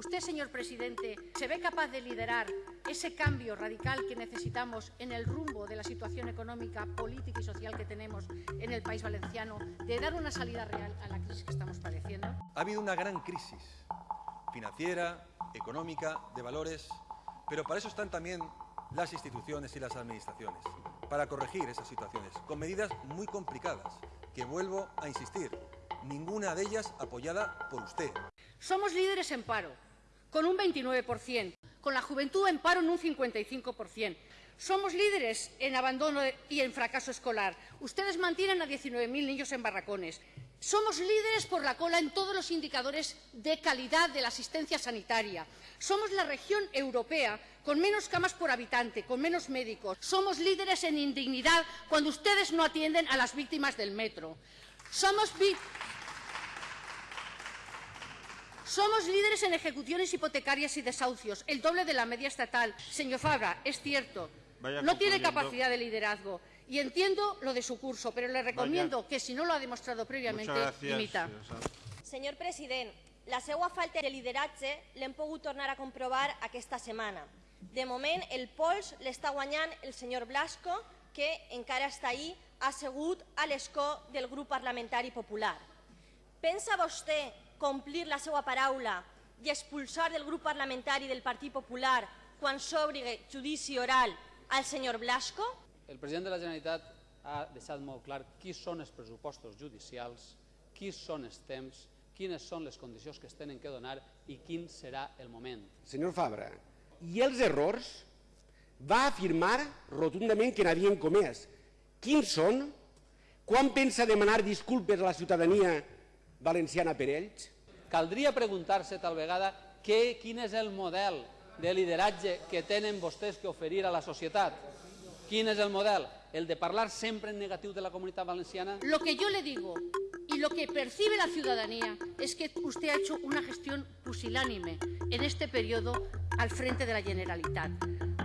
Usted, señor presidente, ¿se ve capaz de liderar ese cambio radical que necesitamos en el rumbo de la situación económica, política y social que tenemos en el país valenciano, de dar una salida real a la crisis que estamos padeciendo? Ha habido una gran crisis financiera, económica, de valores, pero para eso están también las instituciones y las administraciones, para corregir esas situaciones, con medidas muy complicadas, que vuelvo a insistir, ninguna de ellas apoyada por usted. Somos líderes en paro, con un 29%, con la juventud en paro en un 55%. Somos líderes en abandono y en fracaso escolar. Ustedes mantienen a 19.000 niños en barracones. Somos líderes por la cola en todos los indicadores de calidad de la asistencia sanitaria. Somos la región europea con menos camas por habitante, con menos médicos. Somos líderes en indignidad cuando ustedes no atienden a las víctimas del metro. Somos, Somos líderes en ejecuciones hipotecarias y desahucios, el doble de la media estatal. Señor Fabra, es cierto, Vaya no tiene capacidad de liderazgo y entiendo lo de su curso, pero le recomiendo que si no lo ha demostrado previamente, gracias. Sanz. Senyor president, la seva falta de lideratge l'hem pogut tornar a comprovar aquesta setmana. De moment, el pols l'està guanyant el senyor Blasco, que encara està ahí assegut a l'escó del grup parlamentari popular. Pensa vostè complir la seva paraula i expulsar del grup parlamentari del Partit Popular quan s'obri judici oral al senyor Blasco? El president de la Generalitat ha deixat molt clar qui són els pressupostos judicials, qui són els temps, quines són les condicions que es tenen que donar i quin serà el moment. Senyor Fabra, i els errors va afirmar rotundament que n'havien comès. Quins són? Quan pensa demanar disculpes a la ciutadania valenciana per ells? Caldria preguntar-se tal vegada què, quin és el model de lideratge que tenen vostès que oferir a la societat. Quin és el model? El de parlar sempre en negatiu de la comunitat valenciana? Lo que yo le digo y lo que percibe la ciudadanía es que usted ha hecho una gestión pusilánime en este periodo al frente de la Generalitat.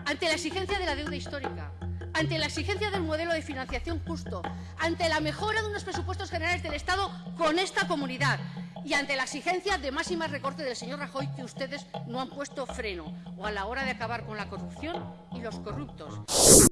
Ante la exigencia de la deuda histórica, ante la exigencia del modelo de financiación justo, ante la mejora de unos presupuestos generales del Estado con esta comunidad y ante la exigencia de máxima recorte del señor Rajoy que ustedes no han puesto freno o a la hora de acabar con la corrupción y los corruptos.